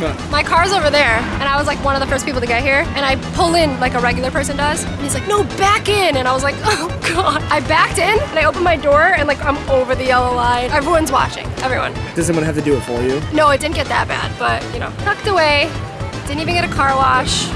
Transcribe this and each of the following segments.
tell you a secret? My car's over there, and I was like one of the first people to get here, and I pull in like a regular person does, and he's like, no, back in, and I was like, oh god. I backed in, and I opened my door, and like I'm over the yellow line. Everyone's watching, everyone. Does someone have to do it for you? No, it didn't get that bad, but you know, tucked away. Didn't even get a car wash.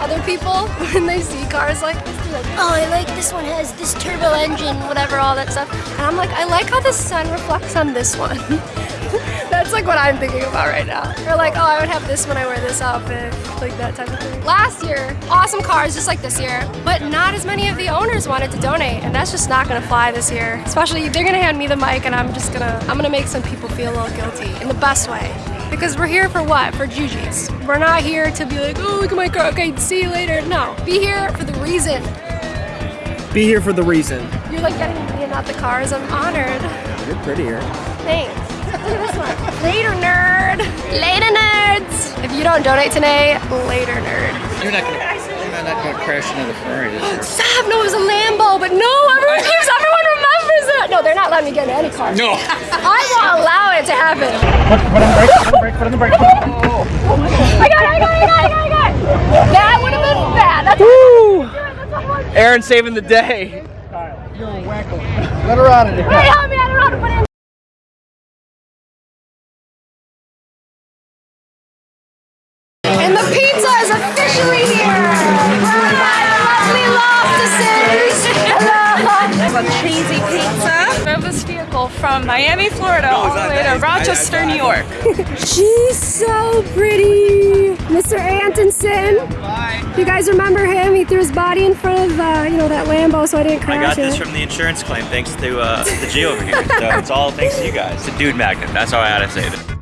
Other people, when they see cars like this, they're like, oh, I like this one has this turbo engine, whatever, all that stuff. And I'm like, I like how the sun reflects on this one. That's like what I'm thinking about right now. Or like, oh, I would have this when I wear this outfit, like that type of thing. Last year, awesome cars just like this year, but not as many of the owners wanted to donate, and that's just not gonna fly this year. Especially, they're gonna hand me the mic, and I'm just gonna, I'm gonna make some people feel a little guilty in the best way. Because we're here for what? For Gigi's. We're not here to be like, oh, look at my car, okay, see you later. No, be here for the reason. Be here for the reason. You're like getting me and not the cars. I'm honored. You're prettier. Thanks. Look at this one. Later, nerd. Later, nerds. If you don't donate today, later, nerd. You're not gonna, you're not gonna crash into the Ferrari this year. Stop. No, it was a Lambo, but no, everyone keeps, everyone remembers it. No, they're not letting me get in any car. No. I won't allow it to happen. Put on the brake, put on the brake, put on the brake. I got it, I got it, I got it, I got it, I got it. That would have been bad. That's Woo! that's what Aaron saving the day. You're a wacko. Let her out of there. Wait, help me, I don't know how to put it in. This from Miami, Florida, all the way to Rochester, New York. She's so pretty. Mr. Antonson. You guys remember him? He threw his body in front of, uh, you know, that Lambo so I didn't crash I got it. this from the insurance claim thanks to uh, the G over here. So it's all thanks to you guys. The dude magnet. That's how I had to say it.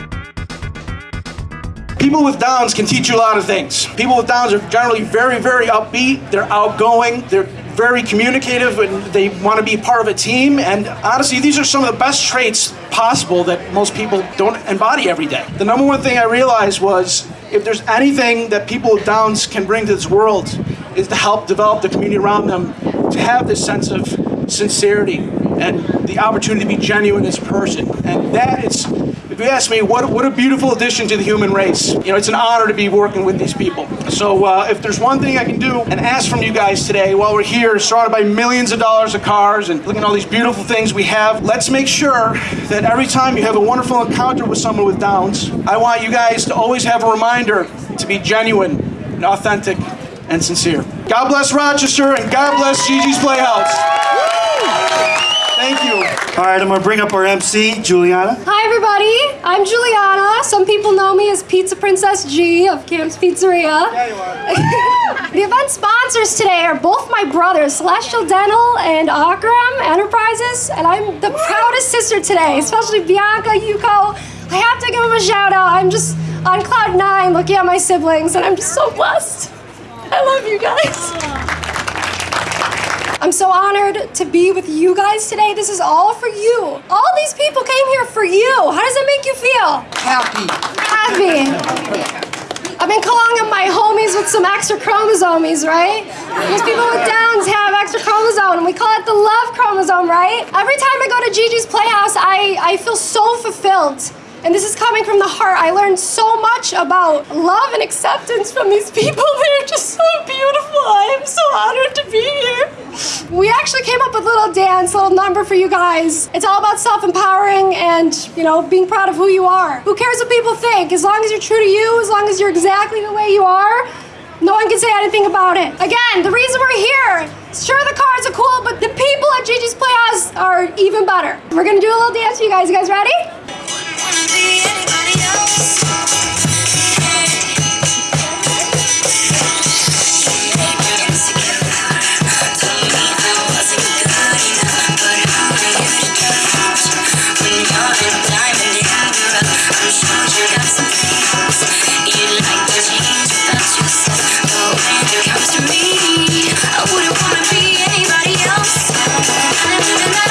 People with Downs can teach you a lot of things. People with Downs are generally very, very upbeat. They're outgoing. They're very communicative and they want to be part of a team. And honestly, these are some of the best traits possible that most people don't embody every day. The number one thing I realized was if there's anything that people with Downs can bring to this world is to help develop the community around them to have this sense of sincerity and the opportunity to be genuine as a person. And that is, if you ask me, what, what a beautiful addition to the human race. You know, it's an honor to be working with these people. So uh, if there's one thing I can do and ask from you guys today while we're here, surrounded by millions of dollars of cars and looking at all these beautiful things we have, let's make sure that every time you have a wonderful encounter with someone with Downs, I want you guys to always have a reminder to be genuine and authentic and sincere. God bless Rochester and God bless Gigi's Playhouse. Thank you. All right, I'm gonna bring up our MC, Juliana. Hi everybody, I'm Juliana. Some people know me as Pizza Princess G of Camp's Pizzeria. the event sponsors today are both my brothers, Celestial Dental and Akram Enterprises, and I'm the proudest sister today, especially Bianca, Yuko. I have to give them a shout out. I'm just on cloud nine looking at my siblings, and I'm just so blessed. I love you guys. I'm so honored to be with you guys today. This is all for you. All these people came here for you. How does it make you feel? Happy. Happy. I've been calling them my homies with some extra chromosomes, right? Most people with Downs have extra chromosome, and we call it the love chromosome, right? Every time I go to Gigi's Playhouse, I, I feel so fulfilled. And this is coming from the heart. I learned so much about love and acceptance from these people. They're just so beautiful. I am so honored to be here. We actually came up with a little dance, a little number for you guys. It's all about self-empowering and, you know, being proud of who you are. Who cares what people think? As long as you're true to you, as long as you're exactly the way you are, no one can say anything about it. Again, the reason we're here, sure the cars are cool, but the people at Gigi's Playhouse are even better. We're gonna do a little dance for you guys. You guys ready? Yeah.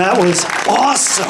That was awesome.